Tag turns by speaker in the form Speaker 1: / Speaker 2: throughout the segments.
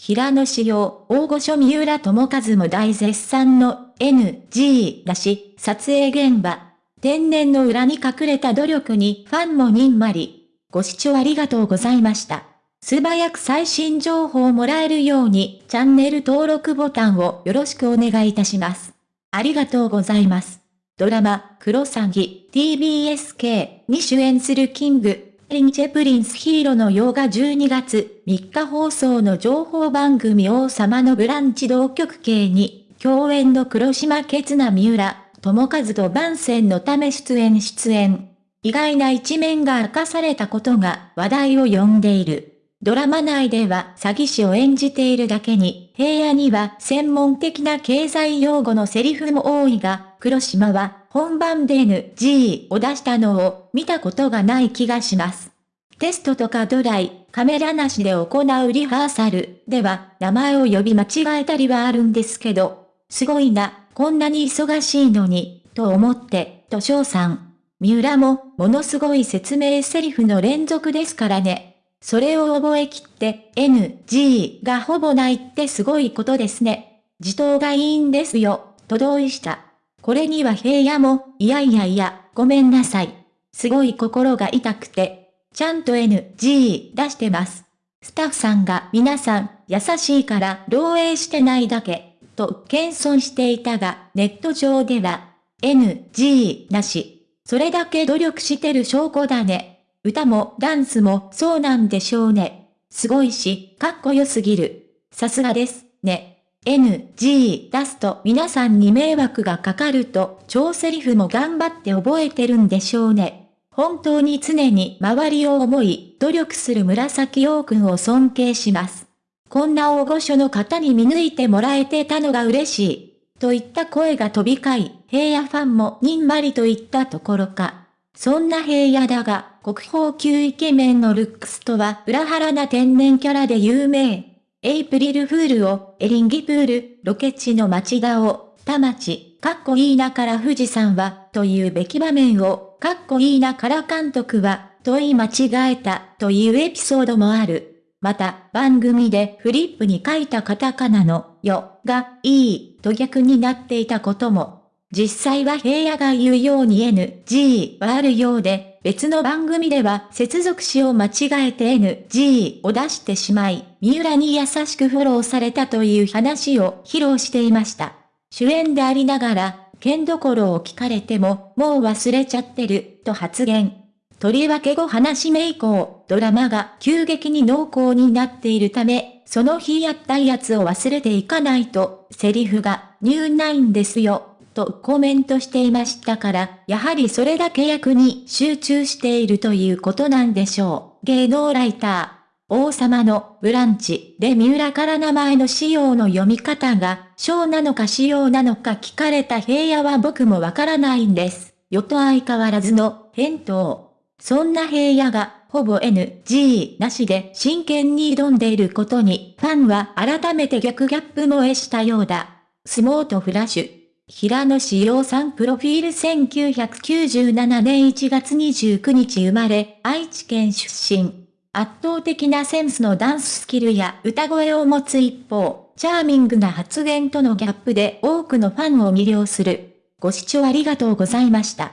Speaker 1: 平野紫耀、大御所三浦智和も大絶賛の NG だし、撮影現場。天然の裏に隠れた努力にファンもにんまり。ご視聴ありがとうございました。素早く最新情報をもらえるようにチャンネル登録ボタンをよろしくお願いいたします。ありがとうございます。ドラマ、クロサギ、TBSK に主演するキング、リンチェプリンスヒーローの洋画12月3日放送の情報番組王様のブランチ同局系に、共演の黒島ケツナ三浦、友和と番宣のため出演出演。意外な一面が明かされたことが話題を呼んでいる。ドラマ内では詐欺師を演じているだけに、平野には専門的な経済用語のセリフも多いが、黒島は本番で NG を出したのを見たことがない気がします。テストとかドライ、カメラなしで行うリハーサルでは名前を呼び間違えたりはあるんですけど、すごいな、こんなに忙しいのに、と思って、と翔さん。三浦も、ものすごい説明セリフの連続ですからね。それを覚えきって、NG がほぼないってすごいことですね。自答がいいんですよ、と同意した。これには平野も、いやいやいや、ごめんなさい。すごい心が痛くて、ちゃんと NG 出してます。スタッフさんが皆さん優しいから漏洩してないだけ、と謙遜していたが、ネット上では NG なし。それだけ努力してる証拠だね。歌もダンスもそうなんでしょうね。すごいし、かっこよすぎる。さすがです、ね。NG 出すと皆さんに迷惑がかかると、超セリフも頑張って覚えてるんでしょうね。本当に常に周りを思い、努力する紫陽君を尊敬します。こんな大御所の方に見抜いてもらえてたのが嬉しい。といった声が飛び交い、平野ファンもにんまりといったところか。そんな平野だが、国宝級イケメンのルックスとは裏腹な天然キャラで有名。エイプリルフールを、エリンギプール、ロケ地の町田を、田町、かっこいいなから富士山は、というべき場面を、かっこいいなから監督は、問い間違えた、というエピソードもある。また、番組でフリップに書いたカタカナの、よ、が、いい、と逆になっていたことも。実際は平野が言うように NG はあるようで、別の番組では接続詞を間違えて NG を出してしまい、三浦に優しくフォローされたという話を披露していました。主演でありながら、剣どころを聞かれても、もう忘れちゃってる、と発言。とりわけ後話め以降、ドラマが急激に濃厚になっているため、その日やったやつを忘れていかないと、セリフが、ニューナインですよ、とコメントしていましたから、やはりそれだけ役に集中しているということなんでしょう。芸能ライター。王様のブランチで三浦から名前の仕様の読み方が、小なのか仕様なのか聞かれた平野は僕もわからないんです。よと相変わらずの返答。そんな平野が、ほぼ NG なしで真剣に挑んでいることに、ファンは改めて逆ギャップ萌えしたようだ。相撲とフラッシュ。平野志陽さんプロフィール1997年1月29日生まれ、愛知県出身。圧倒的なセンスのダンススキルや歌声を持つ一方、チャーミングな発言とのギャップで多くのファンを魅了する。ご視聴ありがとうございました。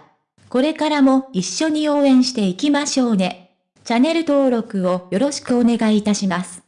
Speaker 1: これからも一緒に応援していきましょうね。チャンネル登録をよろしくお願いいたします。